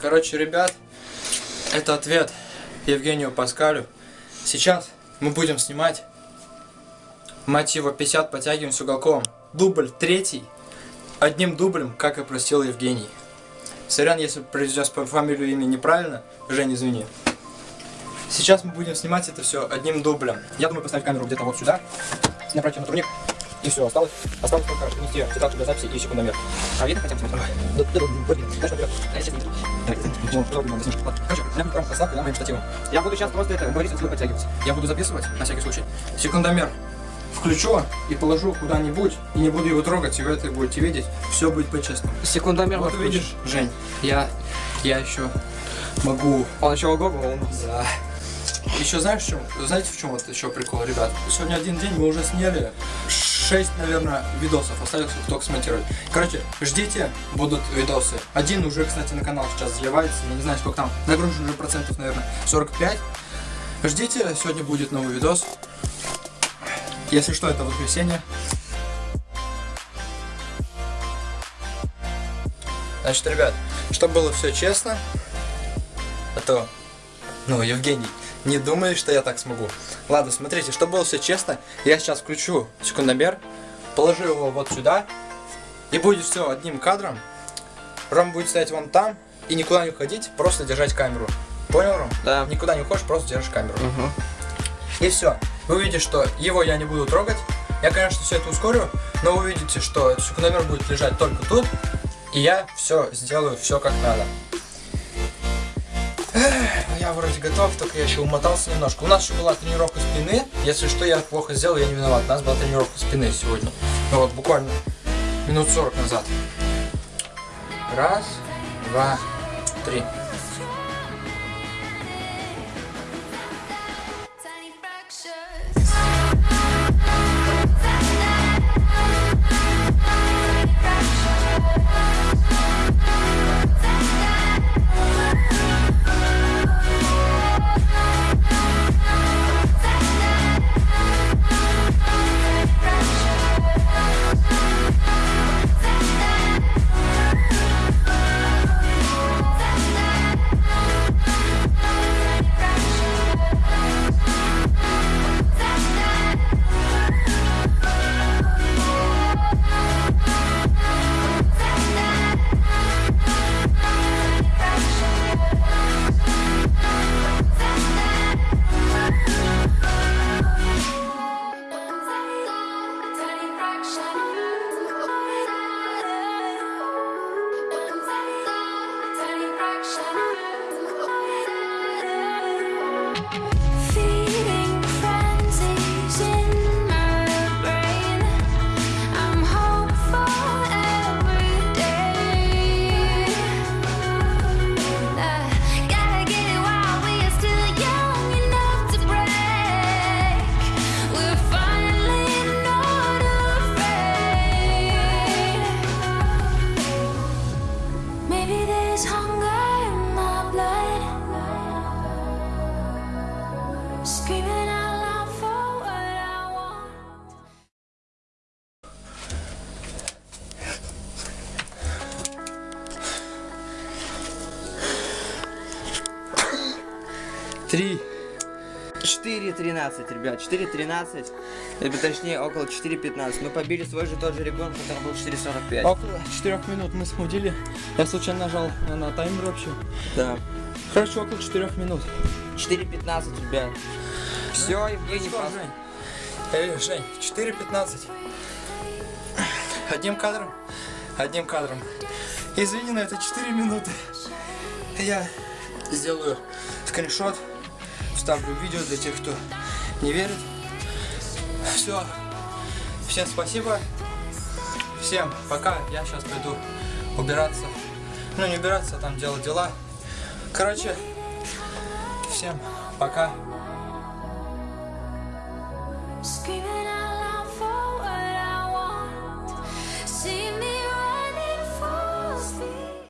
Короче, ребят, это ответ Евгению Паскалю. Сейчас мы будем снимать мотива 50 подтягиваем с уголком. Дубль третий. Одним дублем, как и просил Евгений. Сорян, если произнес по фамилию имя неправильно. Жень, извини. Сейчас мы будем снимать это все одним дублем. Я думаю поставить камеру где-то вот сюда. Набрать ее на турник. И все, осталось, осталось только принести тетрадку для записи и секундомер. А видно хотя бы? Я буду сейчас просто это говорить, отсюда подтягивать. Я буду записывать, на всякий случай. Секундомер включу и положу куда-нибудь, и не буду его трогать, и вы это будете видеть. Все будет по-честному. Секундомер Вот видишь, Жень, я, я еще могу Он еще ого он... да. Еще знаешь, в чем? Знаете, в чем вот еще прикол, ребят? Сегодня один день мы уже сняли 6, наверное, видосов. Их только смонтировать. Короче, ждите, будут видосы. Один уже, кстати, на канал сейчас заливается. Я не знаю, сколько там. Нагружен уже процентов, наверное, 45. Ждите, сегодня будет новый видос. Если что, это воскресенье. Значит, ребят, чтобы было все честно, а то, ну, Евгений, не думай, что я так смогу. Ладно, смотрите, чтобы было все честно, я сейчас включу секундомер, положу его вот сюда, и будет все одним кадром. Ром будет стоять вон там, и никуда не уходить, просто держать камеру. Понял, Ром? Да. Никуда не уходишь, просто держишь камеру. Угу. И все. Вы увидите, что его я не буду трогать. Я, конечно, все это ускорю, но вы увидите, что секундомер будет лежать только тут, и я все сделаю, все как надо. Эх, Я вроде готов, только я еще умотался немножко. У нас еще была тренировка спины. Если что, я плохо сделал, я не виноват. У нас была тренировка спины сегодня. Ну вот, буквально минут 40 назад. Раз, два, три. 3. 4.13, ребят, 4.13, точнее около 4.15. Мы побили свой же тот же регон, который был 4.45. Около 4 минут мы смутили. Я случайно нажал на таймер вообще. Да. Короче, около 4 минут. 4.15, ребят. Все, Евгений Фас. Эй, Жень, э, 4.15. Одним кадром, одним кадром. Извини, но это 4 минуты. Я сделаю скриншот вставлю видео для тех, кто не верит. Все. Всем спасибо. Всем пока. Я сейчас пойду убираться. Ну, не убираться, а там делать дела. Короче, всем пока.